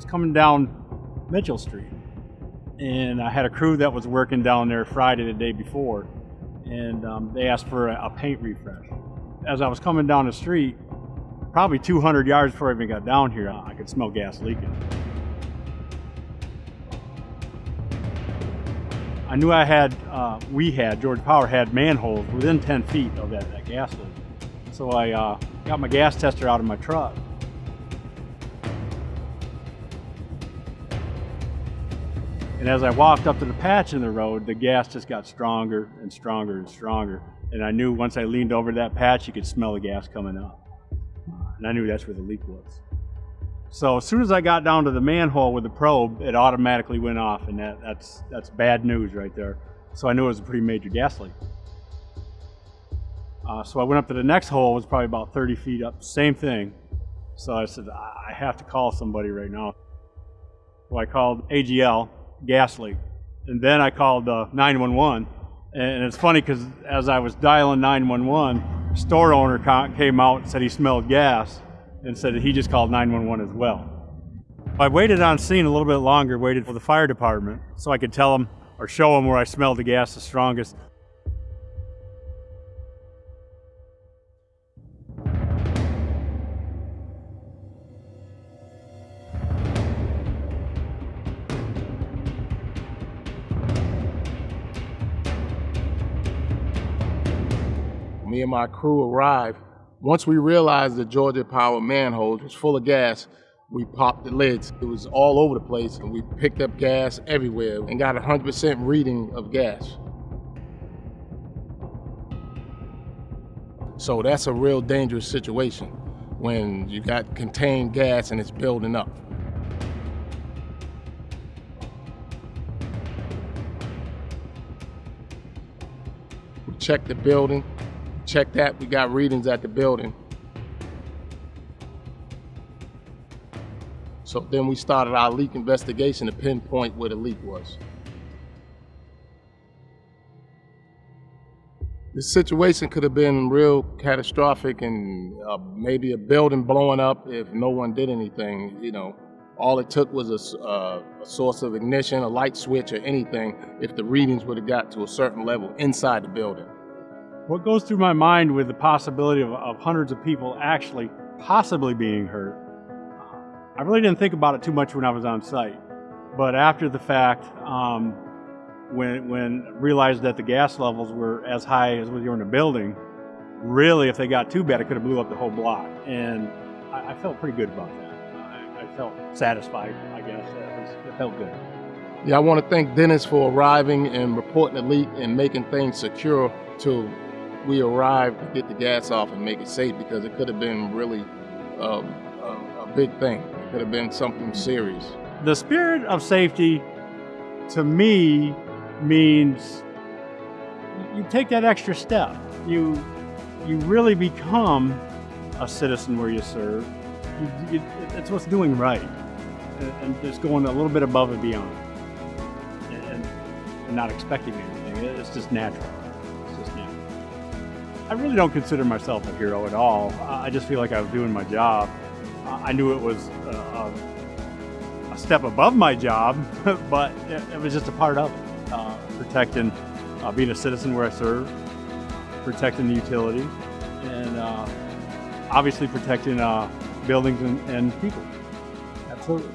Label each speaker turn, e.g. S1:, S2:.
S1: was coming down Mitchell Street, and I had a crew that was working down there Friday the day before, and um, they asked for a, a paint refresh. As I was coming down the street, probably 200 yards before I even got down here, I could smell gas leaking. I knew I had, uh, we had, Georgia Power had manholes within 10 feet of that, that gas leak. So I uh, got my gas tester out of my truck. And as I walked up to the patch in the road, the gas just got stronger and stronger and stronger. And I knew once I leaned over that patch, you could smell the gas coming up. And I knew that's where the leak was. So as soon as I got down to the manhole with the probe, it automatically went off, and that, that's, that's bad news right there. So I knew it was a pretty major gas leak. Uh, so I went up to the next hole, it was probably about 30 feet up, same thing. So I said, I have to call somebody right now. So I called AGL, gas leak. And then I called uh, 911. And it's funny because as I was dialing 911, store owner came out and said he smelled gas and said he just called 911 as well. I waited on scene a little bit longer, waited for the fire department so I could tell them or show them where I smelled the gas the strongest.
S2: Me and my crew arrived once we realized the Georgia Power manhole was full of gas, we popped the lids. It was all over the place, and we picked up gas everywhere and got a 100% reading of gas. So that's a real dangerous situation when you got contained gas and it's building up. We checked the building, checked that, we got readings at the building. So then we started our leak investigation to pinpoint where the leak was. The situation could have been real catastrophic and uh, maybe a building blowing up if no one did anything, you know. All it took was a, uh, a, source of ignition, a light switch or anything if the readings would have got to a certain level inside the building.
S1: What goes through my mind with the possibility of, of hundreds of people actually possibly being hurt, I really didn't think about it too much when I was on site. But after the fact, um, when, when realized that the gas levels were as high as when you were in a building, really, if they got too bad, it could have blew up the whole block. And I, I felt pretty good about that. I, I felt satisfied, I guess. It, was, it felt good.
S2: Yeah, I want to thank Dennis for arriving and reporting the leak and making things secure to we arrived to get the gas off and make it safe because it could have been really um, a, a big thing. It could have been something serious.
S1: The spirit of safety, to me, means you take that extra step. You, you really become a citizen where you serve. You, you, it's what's doing right, and, just going a little bit above and beyond, and, and not expecting anything. It's just natural. I really don't consider myself a hero at all. I just feel like I was doing my job. I knew it was a, a step above my job, but it, was just a part of it. Uh, protecting, uh, being a citizen where I serve, protecting the utility, and uh, obviously protecting uh, buildings and, and people. Absolutely.